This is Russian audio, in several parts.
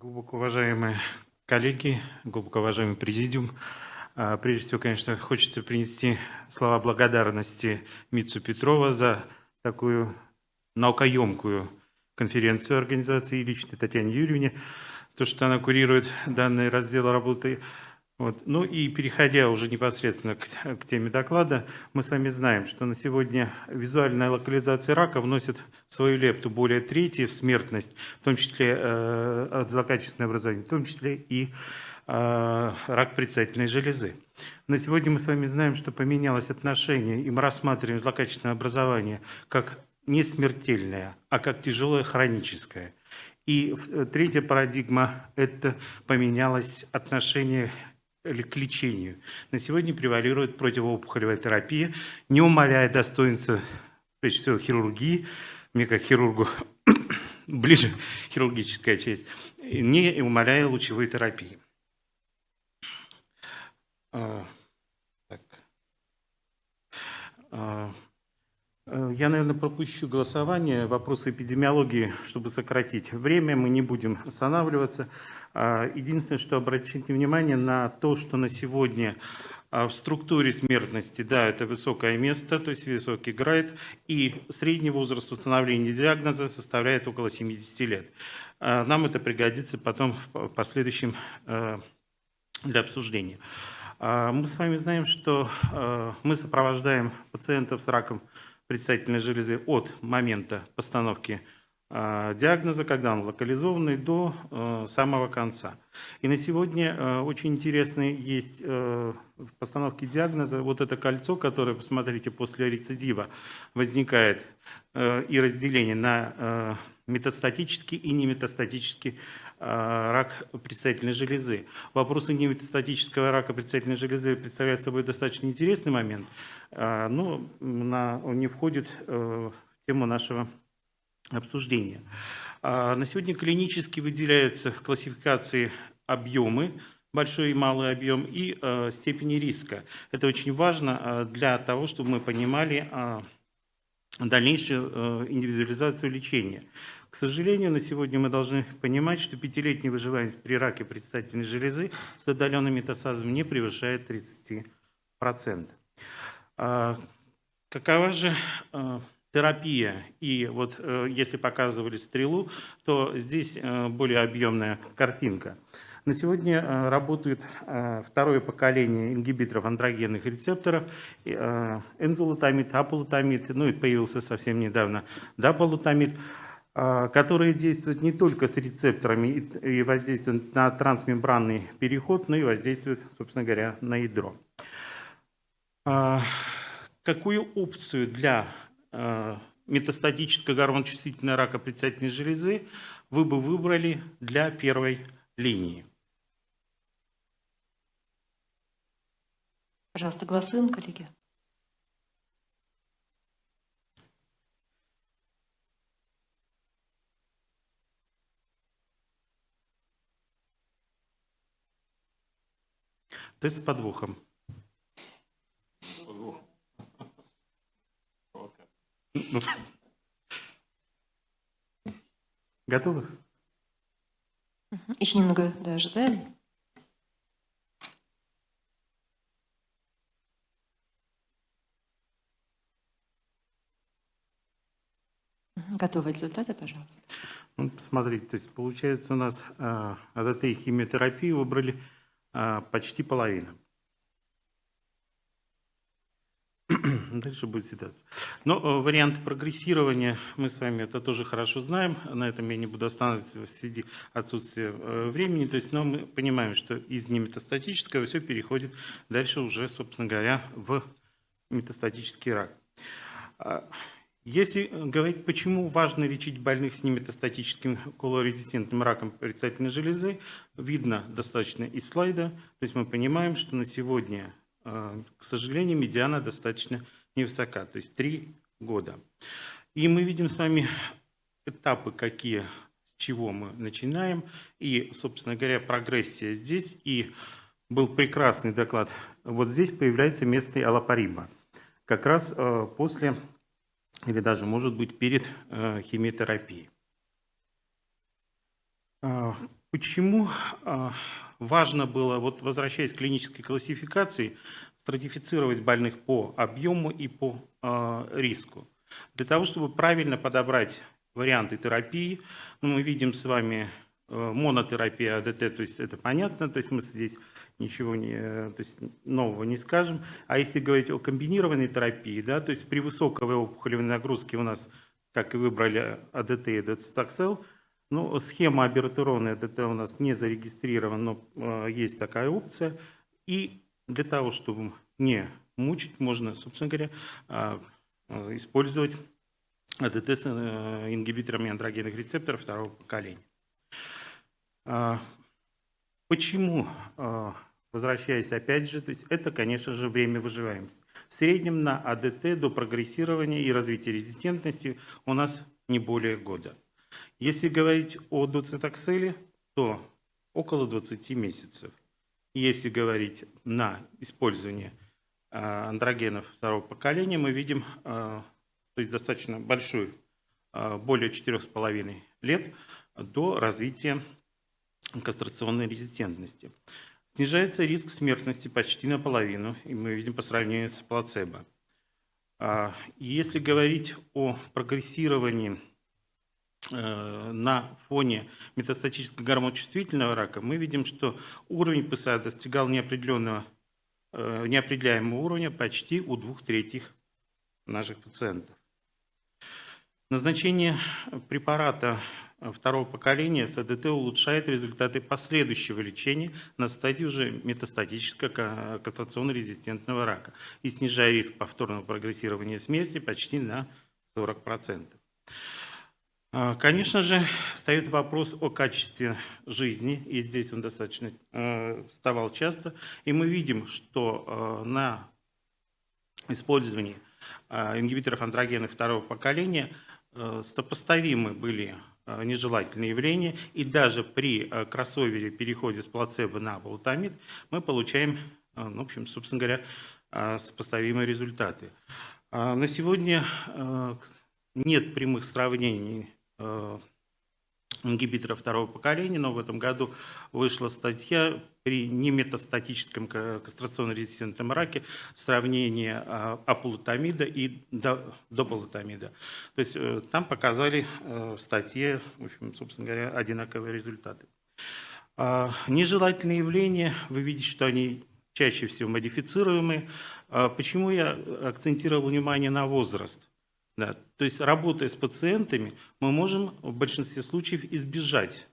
Глубоко уважаемые коллеги, глубоко уважаемый президиум, а, прежде всего, конечно, хочется принести слова благодарности Митсу Петрова за такую наукоемкую конференцию организации и лично Татьяне Юрьевне, то, что она курирует данный раздел работы вот. Ну и переходя уже непосредственно к, к теме доклада, мы с вами знаем, что на сегодня визуальная локализация рака вносит свою лепту более трети в смертность, в том числе э, от злокачественного образования, в том числе и э, рак предстательной железы. На сегодня мы с вами знаем, что поменялось отношение, и мы рассматриваем злокачественное образование как не смертельное, а как тяжелое хроническое. И э, третья парадигма – это поменялось отношение к лечению. На сегодня превалирует противоопухолевая терапия, не умаляя достоинства, прежде всего, хирургии, мне как хирургу ближе хирургическая часть, не умаляя лучевой терапии. А, так. Э, я, наверное, пропущу голосование. Вопросы эпидемиологии, чтобы сократить время, мы не будем останавливаться. А, единственное, что обратите внимание на то, что на сегодня а, в структуре смертности, да, это высокое место, то есть высокий грейд, и средний возраст установления диагноза составляет около 70 лет. А, нам это пригодится потом в последующем э, для обсуждения. Мы с вами знаем, что э, мы сопровождаем пациентов с раком предстательной железы от момента постановки э, диагноза, когда он локализованный, до э, самого конца. И на сегодня э, очень интересный есть в постановке диагноза вот это кольцо, которое, посмотрите, после рецидива возникает и разделение на метастатический и неметастатический рак предстательной железы. Вопросы неметастатического рака предстательной железы представляют собой достаточно интересный момент, а, но на, он не входит э, в тему нашего обсуждения. На сегодня клинически выделяются в классификации объемы, большой и малый объем, и э, степени риска. Это очень важно э, для того, чтобы мы понимали дальнейшую индивидуализацию лечения. К сожалению, на сегодня мы должны понимать, что пятилетняя выживаемость при раке предстательной железы с отдаленным метастазом не превышает 30%. А, какова же а, терапия? И вот э, если показывали стрелу, то здесь э, более объемная картинка. На сегодня э, работает второе поколение ингибиторов андрогенных рецепторов, энзолутамид, аполутамид, ну и появился совсем недавно даполутамид, которые действуют не только с рецепторами и воздействуют на трансмембранный переход, но и воздействуют, собственно говоря, на ядро. А, какую опцию для а, метастатического гормоночувствительного рака предстательной железы вы бы выбрали для первой линии? Пожалуйста, голосуем, коллеги. Тест с подвохом. Готовы? Еще немного да, ожидаем. Готовы результаты, пожалуйста. Ну, посмотрите, то есть получается у нас э, АДТ и химиотерапию выбрали почти половина. Дальше будет ситуация. Но э, вариант прогрессирования мы с вами это тоже хорошо знаем. На этом я не буду останавливаться в связи отсутствия э, времени. То есть, но мы понимаем, что из неметастатического все переходит дальше уже, собственно говоря, в метастатический рак. Если говорить, почему важно лечить больных с неметастатическим колорезистентным раком предстательной железы, видно достаточно из слайда. То есть мы понимаем, что на сегодня а, к сожалению, медиана достаточно невысока, то есть 3 года. И мы видим с вами этапы, какие, с чего мы начинаем. И, собственно говоря, прогрессия здесь. И был прекрасный доклад. Вот здесь появляется место аллопариба. Как раз а, после, или даже, может быть, перед а, химиотерапией. Почему а, важно было, вот возвращаясь к клинической классификации, стратифицировать больных по объему и по риску? Для того, чтобы правильно подобрать варианты терапии, ну, мы видим с вами э, монотерапия АДТ, то есть это понятно, то есть мы здесь ничего не, то есть нового не скажем. А если говорить о комбинированной терапии, да, то есть при высокой опухолевой нагрузке у нас, как и выбрали АДТ и децитоксел, ну, схема абертерона АДТ у нас не зарегистрирована, но э, есть такая опция. И для того, чтобы не мучить, можно, собственно говоря, э, э, использовать АДТ с э, ингибиторами андрогенных рецепторов второго поколения. А, почему, а, возвращаясь опять же, то есть это, конечно же, время выживаемости. В среднем на АДТ до прогрессирования и развития резистентности у нас не более года. Если говорить о доцитокселе, то около 20 месяцев. Если говорить на использование а, андрогенов второго поколения, мы видим то есть достаточно большой, а, более 4,5 лет, до развития кастрационной резистентности. Снижается риск смертности почти наполовину, и мы видим по сравнению с плацебо. А, если говорить о прогрессировании э, на фоне метастатического гормоночувствительного рака, мы видим, что уровень ПСА достигал неопределенного, э, неопределяемого уровня почти у двух третьих наших пациентов. Назначение препарата второго поколения СДТ улучшает результаты последующего лечения на стадии уже метастатического кастрационно-резистентного рака и снижая риск повторного прогрессирования смерти почти на 40%. А, конечно же, встает вопрос о качестве жизни, и здесь он достаточно э, вставал часто, и мы видим, что э, на использовании э, ингибиторов андрогенов второго поколения – сопоставимы были э, нежелательные явления, и даже при э, кроссовере переходе с плацебо на болтамид мы получаем, ну, в общем, собственно говоря, сопоставимые результаты. На сегодня нет прямых сравнений ингибиторов второго поколения, но в этом году вышла статья при неметастатическом кастрационно-резистентном раке сравнение а, апулотамида и дополотамида. То есть э, там показали э, в статье, в общем, собственно говоря, одинаковые результаты. А, нежелательные явления, вы видите, что они чаще всего модифицируемые. А почему я акцентировал внимание на возраст? Да. То есть работая с пациентами, мы можем в большинстве случаев избежать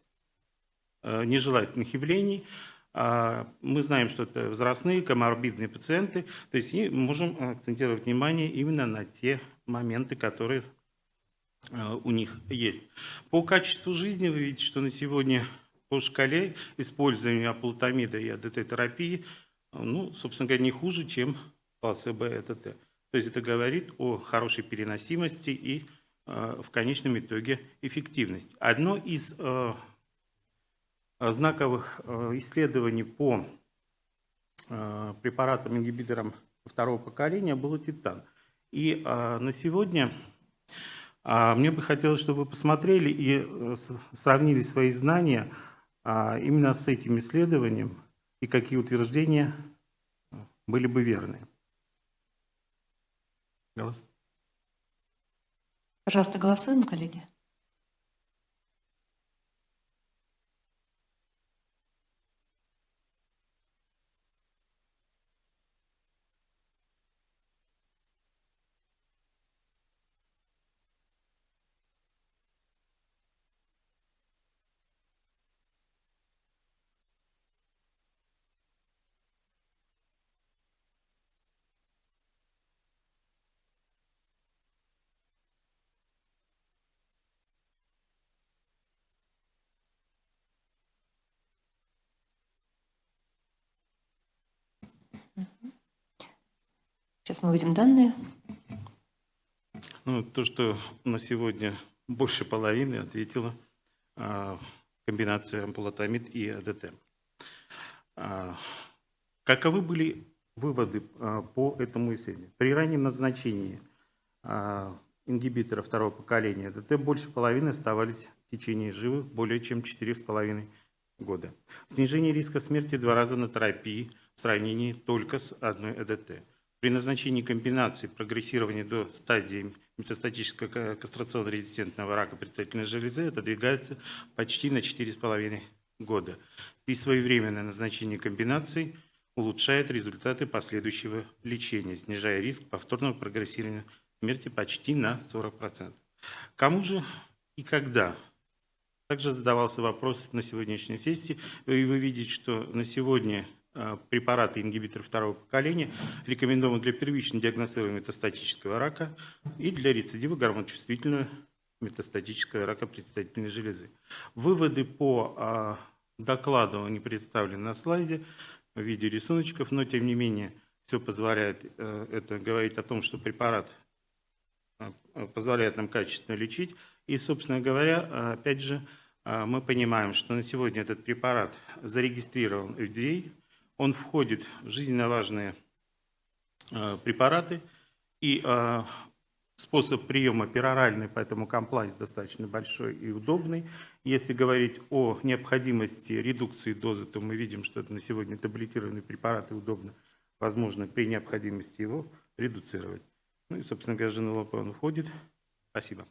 э, нежелательных явлений. А, мы знаем, что это возрастные, коморбидные пациенты, то есть и можем акцентировать внимание именно на те моменты, которые э, у них есть. По качеству жизни вы видите, что на сегодня по шкале использования аплутамида и АДТ-терапии, ну, собственно говоря, не хуже, чем плацебо-ЭТТ. То есть это говорит о хорошей переносимости и э, в конечном итоге эффективности. Одно из э, знаковых э, исследований по препаратам, ингибиторам второго поколения было титан. И на сегодня мне бы хотелось, чтобы вы посмотрели и сравнили свои знания именно с этим исследованием и какие утверждения были бы верны. Пожалуйста, голосуем, коллеги. Сейчас мы увидим данные. Ну, то, что на сегодня больше половины ответила а, комбинация ампулотамид и АДТ. А, каковы были выводы а, по этому исследованию? При раннем назначении а, ингибитора второго поколения АДТ больше половины оставались в течение живых более чем 4,5 года. Снижение риска смерти в два раза на терапии в сравнении только с одной ЭДТ. При назначении комбинации прогрессирования до стадии метастатического кастрационно-резистентного рака предстательной железы отодвигается почти на 4,5 года. И своевременное назначение комбинаций улучшает результаты последующего лечения, снижая риск повторного прогрессирования смерти почти на 40%. Кому же и когда? Также задавался вопрос на сегодняшней сессии. И вы видите, что на сегодня препараты ингибиторы второго поколения рекомендованы для первичного диагностирования метастатического рака и для рецидива гормоночувствительного метастатического рака предстательной железы. Выводы по а, докладу они представлены на слайде в виде рисуночков, но тем не менее все позволяет э, это говорить о том, что препарат э, позволяет нам качественно лечить. И, собственно говоря, опять же, мы понимаем, что на сегодня этот препарат зарегистрирован FDA, он входит в жизненно важные препараты, и способ приема пероральный, поэтому комплайс достаточно большой и удобный. Если говорить о необходимости редукции дозы, то мы видим, что это на сегодня таблетированные препараты удобно, возможно, при необходимости его редуцировать. Ну и, собственно говоря, женолопон входит. Спасибо.